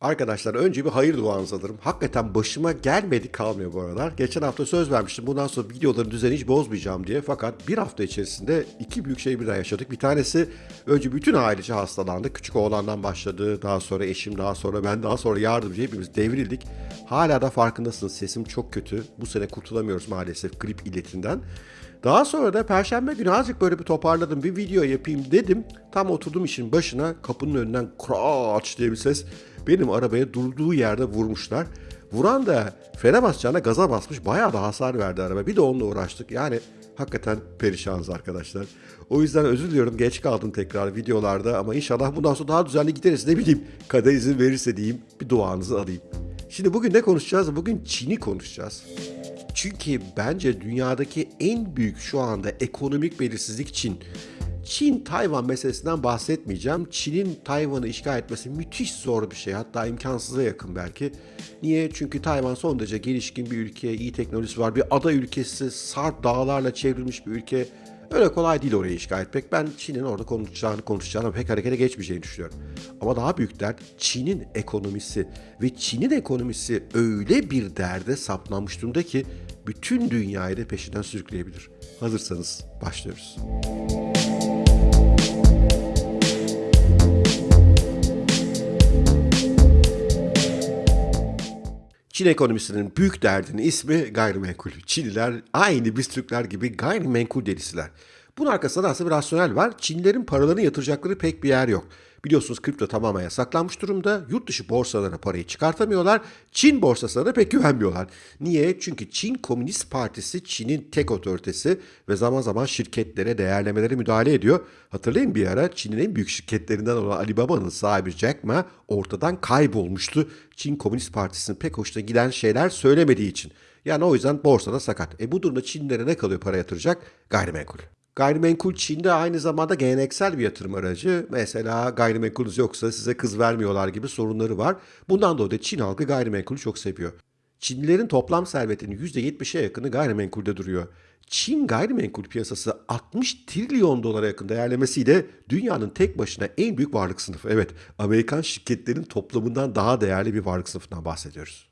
Arkadaşlar önce bir hayır duanızı alırım. Hakikaten başıma gelmedi kalmıyor bu aralar. Geçen hafta söz vermiştim bundan sonra videoların düzeni hiç bozmayacağım diye. Fakat bir hafta içerisinde iki büyük şey birden yaşadık. Bir tanesi önce bütün ailece hastalandı. Küçük oğlandan başladı. Daha sonra eşim, daha sonra ben, daha sonra yardımcı hepimiz devrildik. Hala da farkındasınız sesim çok kötü. Bu sene kurtulamıyoruz maalesef grip illetinden. Daha sonra da perşembe günü azıcık böyle bir toparladım. Bir video yapayım dedim. Tam oturdum işin başına kapının önünden kraç diye bir ses. Benim arabaya durduğu yerde vurmuşlar. Vuran da frene basacağına gaza basmış. Bayağı da hasar verdi araba. Bir de onunla uğraştık. Yani hakikaten perişanız arkadaşlar. O yüzden özür diliyorum. Geç kaldım tekrar videolarda. Ama inşallah bundan sonra daha düzenli gideriz. Ne bileyim kader izin verirse diyeyim. Bir duanızı alayım. Şimdi bugün ne konuşacağız? Bugün Çin'i konuşacağız. Çünkü bence dünyadaki en büyük şu anda ekonomik belirsizlik Çin. Çin Tayvan meselesinden bahsetmeyeceğim. Çin'in Tayvan'ı işgal etmesi müthiş zor bir şey. Hatta imkansıza yakın belki. Niye? Çünkü Tayvan son derece gelişkin bir ülke, iyi teknolojisi var. Bir ada ülkesi, sarp dağlarla çevrilmiş bir ülke. Öyle kolay değil orayı işgal etmek. Ben Çin'in orada konuşacağını konuşacağını pek harekete geçmeyeceğini düşünüyorum. Ama daha büyük dert Çin'in ekonomisi. Ve Çin'in ekonomisi öyle bir derde saplanmış durumda ki bütün dünyayı da peşinden sürükleyebilir. Hazırsanız başlıyoruz. Çin ekonomisinin büyük derdinin ismi gayrimenkul. Çinliler aynı biz Türkler gibi gayrimenkul delisiler. Bunun arkasında aslında bir rasyonel var. Çinlilerin paralarını yatıracakları pek bir yer yok. Biliyorsunuz kripto tamamen yasaklanmış durumda. Yurt dışı borsalara parayı çıkartamıyorlar. Çin borsasına da pek güvenmiyorlar. Niye? Çünkü Çin Komünist Partisi Çin'in tek otoritesi ve zaman zaman şirketlere, değerlemelere müdahale ediyor. Hatırlayın bir ara Çin'in en büyük şirketlerinden olan Alibaba'nın sahibi Jack Ma ortadan kaybolmuştu. Çin Komünist Partisi'nin pek hoşuna giden şeyler söylemediği için. Yani o yüzden borsada sakat. E bu durumda Çinlere ne kalıyor para yatıracak? Gayrimenkul. Gayrimenkul Çin'de aynı zamanda geleneksel bir yatırım aracı. Mesela gayrimenkulünüz yoksa size kız vermiyorlar gibi sorunları var. Bundan dolayı Çin halkı gayrimenkulü çok seviyor. Çinlilerin toplam servetinin %70'e yakını gayrimenkulde duruyor. Çin gayrimenkul piyasası 60 trilyon dolara yakın değerlemesiyle dünyanın tek başına en büyük varlık sınıfı. Evet, Amerikan şirketlerin toplamından daha değerli bir varlık sınıfından bahsediyoruz.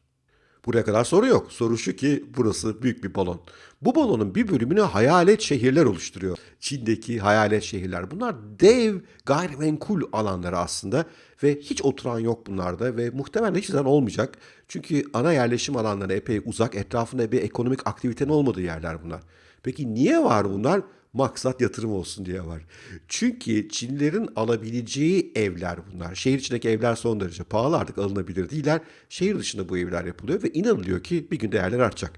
Buraya kadar soru yok. Soru şu ki burası büyük bir balon. Bu balonun bir bölümünü hayalet şehirler oluşturuyor. Çin'deki hayalet şehirler. Bunlar dev gayrimenkul alanları aslında ve hiç oturan yok bunlarda ve muhtemelen hiç zaman olmayacak. Çünkü ana yerleşim alanları epey uzak, etrafında bir ekonomik aktivitenin olmadığı yerler bunlar. Peki niye var bunlar? Maksat yatırım olsun diye var. Çünkü Çinlilerin alabileceği evler bunlar. Şehir içindeki evler son derece pahalı artık alınabilir değiller. Şehir dışında bu evler yapılıyor ve inanılıyor ki bir gün değerler artacak.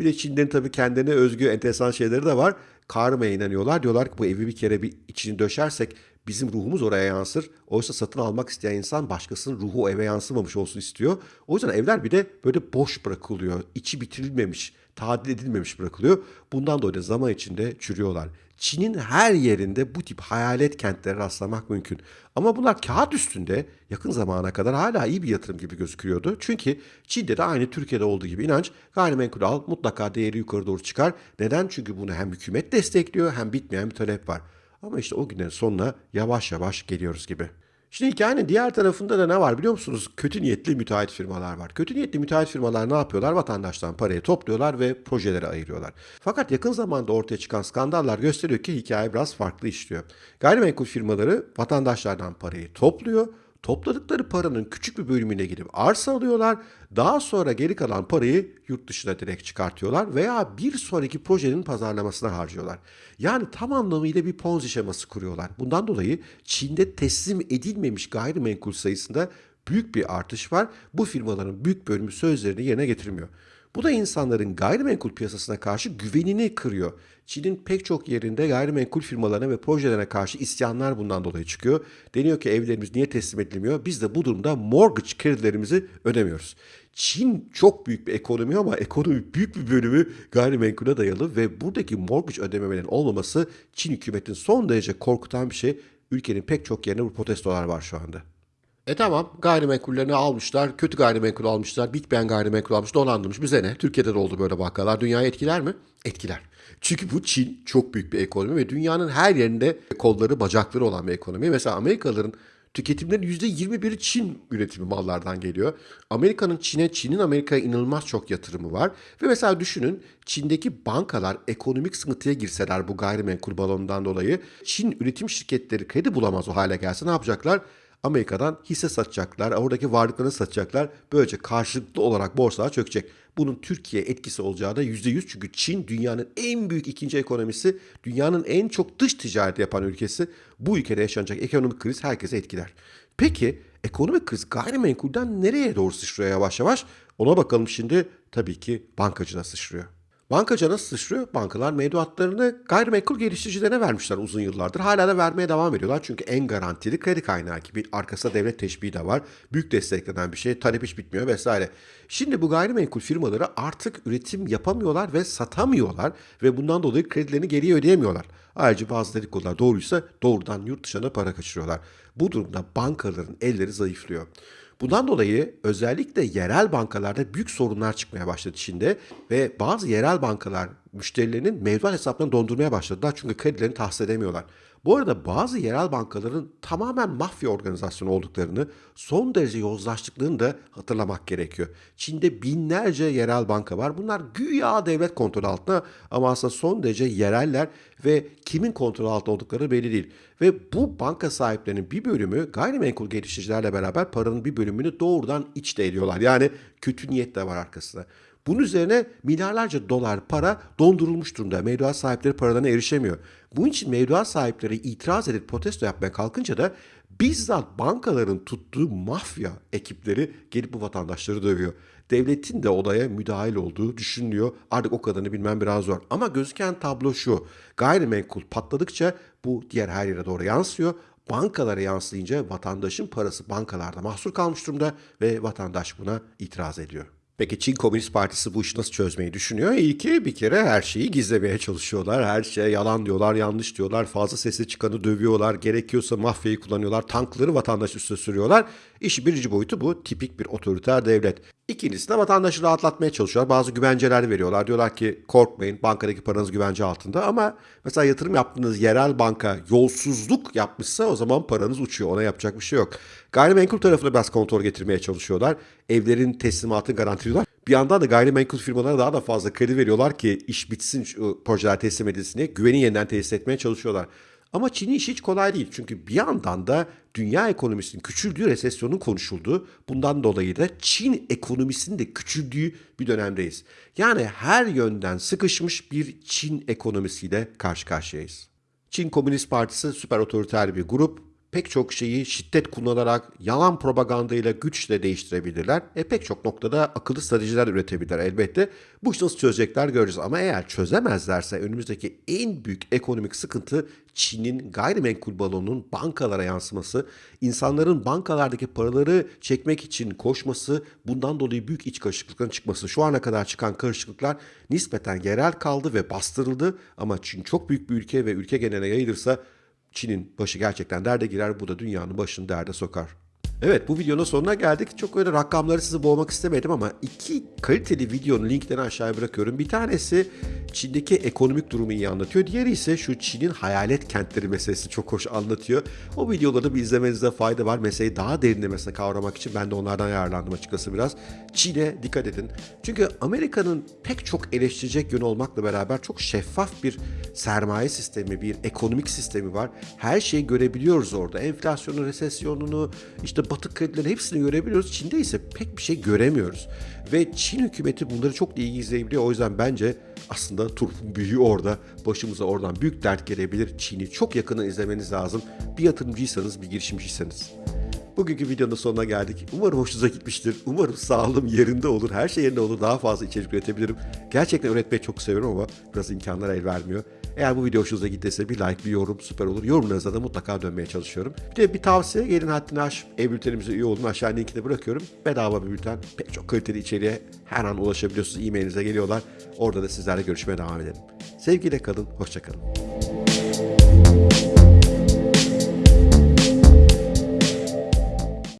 Bir de Çinlerin tabii kendine özgü enteresan şeyleri de var. Karmaya inanıyorlar. Diyorlar ki bu evi bir kere bir içini döşersek bizim ruhumuz oraya yansır. Oysa satın almak isteyen insan başkasının ruhu eve yansımamış olsun istiyor. O yüzden evler bir de böyle boş bırakılıyor. İçi bitirilmemiş, tadil edilmemiş bırakılıyor. Bundan dolayı zaman içinde çürüyorlar. Çin'in her yerinde bu tip hayalet kentlere rastlamak mümkün. Ama bunlar kağıt üstünde yakın zamana kadar hala iyi bir yatırım gibi gözüküyordu. Çünkü Çin'de de aynı Türkiye'de olduğu gibi inanç gayrimenkul al mutlaka değeri yukarı doğru çıkar. Neden? Çünkü bunu hem hükümet destekliyor hem bitmeyen bir talep var. Ama işte o günlerin sonuna yavaş yavaş geliyoruz gibi. Şimdi hikayenin diğer tarafında da ne var biliyor musunuz? Kötü niyetli müteahhit firmalar var. Kötü niyetli müteahhit firmalar ne yapıyorlar? Vatandaştan parayı topluyorlar ve projelere ayırıyorlar. Fakat yakın zamanda ortaya çıkan skandallar gösteriyor ki hikaye biraz farklı işliyor. Gayrimenkul firmaları vatandaşlardan parayı topluyor. Topladıkları paranın küçük bir bölümüne gidip arsa alıyorlar. Daha sonra geri kalan parayı yurt dışına direkt çıkartıyorlar veya bir sonraki projenin pazarlamasına harcıyorlar. Yani tam anlamıyla bir ponzi şeması kuruyorlar. Bundan dolayı Çin'de teslim edilmemiş gayrimenkul sayısında büyük bir artış var. Bu firmaların büyük bölümü sözlerini yerine getirmiyor. Bu da insanların gayrimenkul piyasasına karşı güvenini kırıyor. Çin'in pek çok yerinde gayrimenkul firmalarına ve projelerine karşı isyanlar bundan dolayı çıkıyor. Deniyor ki evlerimiz niye teslim edilmiyor? Biz de bu durumda mortgage kredilerimizi ödemiyoruz. Çin çok büyük bir ekonomi ama ekonomi büyük bir bölümü gayrimenkule dayalı ve buradaki mortgage ödemelerin olmaması Çin hükümetinin son derece korkutan bir şey. Ülkenin pek çok yerinde bu protestolar var şu anda. E tamam gayrimenkullerini almışlar, kötü gayrimenkul almışlar, bitmeyen gayrimenkul almış, dolandırmış. Bize ne? Türkiye'de de oldu böyle vakalar. Dünyayı etkiler mi? Etkiler. Çünkü bu Çin çok büyük bir ekonomi ve dünyanın her yerinde kolları, bacakları olan bir ekonomi. Mesela Amerikalıların Tüketimlerin %21'i Çin üretimi mallardan geliyor. Amerika'nın Çin'e, Çin'in Amerika'ya inanılmaz çok yatırımı var. Ve mesela düşünün Çin'deki bankalar ekonomik sıkıntıya girseler bu gayrimenkul balonundan dolayı Çin üretim şirketleri kredi bulamaz o hale gelse ne yapacaklar? Amerika'dan hisse satacaklar, oradaki varlıklarını satacaklar. Böylece karşılıklı olarak borsalar çökecek. Bunun Türkiye etkisi olacağı da %100 çünkü Çin dünyanın en büyük ikinci ekonomisi, dünyanın en çok dış ticaret yapan ülkesi. Bu ülkede yaşanacak ekonomik kriz herkese etkiler. Peki ekonomik kriz gayrimenkulden nereye doğru sıçrıyor yavaş yavaş? Ona bakalım şimdi tabii ki bankacına sıçrıyor. Bankacı nasıl sıçrıyor? Bankalar mevduatlarını gayrimenkul geliştiricilerine vermişler uzun yıllardır. Hala da vermeye devam ediyorlar. Çünkü en garantili kredi kaynağı gibi. Arkasında devlet teşbihi de var. Büyük desteklenen bir şey. Talep hiç bitmiyor vesaire. Şimdi bu gayrimenkul firmaları artık üretim yapamıyorlar ve satamıyorlar. Ve bundan dolayı kredilerini geriye ödeyemiyorlar. Ayrıca bazı dedikodular doğruysa doğrudan yurt dışına para kaçırıyorlar. Bu durumda bankaların elleri zayıflıyor. Bundan dolayı özellikle yerel bankalarda büyük sorunlar çıkmaya başladı Çin'de ve bazı yerel bankalar müşterilerinin mevduat hesaplarını dondurmaya başladılar çünkü kredilerini tahsis edemiyorlar. Bu arada bazı yerel bankaların tamamen mafya organizasyonu olduklarını, son derece yozlaştıklarını da hatırlamak gerekiyor. Çin'de binlerce yerel banka var. Bunlar güya devlet kontrolü altında ama aslında son derece yereller ve kimin kontrolü altında oldukları belli değil. Ve bu banka sahiplerinin bir bölümü gayrimenkul geliştiricilerle beraber paranın bir bölümünü doğrudan içte ediyorlar. Yani kötü niyet de var arkasında. Bunun üzerine milyarlarca dolar para dondurulmuş durumda. Mevduat sahipleri paralarına erişemiyor. Bunun için mevduat sahipleri itiraz edip protesto yapmaya kalkınca da bizzat bankaların tuttuğu mafya ekipleri gelip bu vatandaşları dövüyor. Devletin de olaya müdahil olduğu düşünülüyor. Artık o kadarını bilmem biraz zor. Ama gözüken tablo şu. Gayrimenkul patladıkça bu diğer her yere doğru yansıyor. Bankalara yansıyınca vatandaşın parası bankalarda mahsur kalmış durumda ve vatandaş buna itiraz ediyor. Peki Çin Komünist Partisi bu işi nasıl çözmeyi düşünüyor? İyi ki bir kere her şeyi gizlemeye çalışıyorlar. Her şeye yalan diyorlar, yanlış diyorlar. Fazla sesi çıkanı dövüyorlar. Gerekiyorsa mafyayı kullanıyorlar. Tankları vatandaş üstüne sürüyorlar. İşi birinci boyutu bu. Tipik bir otoriter devlet. İkincisi de vatandaşı rahatlatmaya çalışıyorlar. Bazı güvenceler veriyorlar. Diyorlar ki korkmayın bankadaki paranız güvence altında. Ama mesela yatırım yaptığınız yerel banka yolsuzluk yapmışsa o zaman paranız uçuyor. Ona yapacak bir şey yok. Gayrimenkul tarafına biraz kontrol getirmeye çalışıyorlar. Evlerin teslimatını garantiliyorlar. Bir yandan da gayrimenkul firmalara daha da fazla kredi veriyorlar ki iş bitsin projeler teslim edilsin diye güveni yeniden tesis etmeye çalışıyorlar. Ama Çin'in işi hiç kolay değil. Çünkü bir yandan da dünya ekonomisinin küçüldüğü, resesyonun konuşulduğu, bundan dolayı da Çin ekonomisinin de küçüldüğü bir dönemdeyiz. Yani her yönden sıkışmış bir Çin ekonomisiyle karşı karşıyayız. Çin Komünist Partisi süper otoriter bir grup. Pek çok şeyi şiddet kullanarak, yalan propagandayla, güçle değiştirebilirler. E pek çok noktada akıllı stratejiler üretebilirler elbette. Bu işi nasıl çözecekler göreceğiz. Ama eğer çözemezlerse önümüzdeki en büyük ekonomik sıkıntı Çin'in gayrimenkul balonunun bankalara yansıması, insanların bankalardaki paraları çekmek için koşması, bundan dolayı büyük iç karışıklıkların çıkması. Şu ana kadar çıkan karışıklıklar nispeten yerel kaldı ve bastırıldı ama Çin çok büyük bir ülke ve ülke geneline yayılırsa Çin'in başı gerçekten derde girer. Bu da dünyanın başını derde sokar. Evet bu videonun sonuna geldik. Çok öyle rakamları sizi boğmak istemedim ama iki kaliteli videonun linklerini aşağıya bırakıyorum. Bir tanesi Çin'deki ekonomik durumu iyi anlatıyor. Diğeri ise şu Çin'in hayalet kentleri meselesi çok hoş anlatıyor. O videoları bir izlemenizde fayda var. Meseleyi daha derinlemesine kavramak için ben de onlardan yararlandım açıkçası biraz. Çin'e dikkat edin. Çünkü Amerika'nın pek çok eleştirecek yönü olmakla beraber çok şeffaf bir sermaye sistemi, bir ekonomik sistemi var. Her şeyi görebiliyoruz orada. Enflasyonu, resesyonunu, işte batık kredileri hepsini görebiliyoruz. Çin'de ise pek bir şey göremiyoruz. Ve Çin hükümeti bunları çok iyi izleyebiliyor. O yüzden bence aslında turpun büyüğü orada. Başımıza oradan büyük dert gelebilir. Çin'i çok yakından izlemeniz lazım. Bir yatırımcıysanız, bir girişimciyseniz. Bugünkü videonun sonuna geldik. Umarım hoşunuza gitmiştir. Umarım sağlığım yerinde olur. Her şey yerinde olur. Daha fazla içerik üretebilirim. Gerçekten üretmeyi çok seviyorum ama biraz imkanlar el vermiyor. Eğer bu video hoşunuza gittiyse bir like, bir yorum süper olur. Yorumlarınıza da mutlaka dönmeye çalışıyorum. Bir de bir tavsiye gelin haddini aş. E-bültenimize üye olun. Aşağı linkini bırakıyorum. Bedava bir bülten. Pek çok kaliteli içeriğe her an ulaşabiliyorsunuz. E-mailinize geliyorlar. Orada da sizlerle görüşmeye devam edelim. Sevgiyle kalın. Hoşçakalın.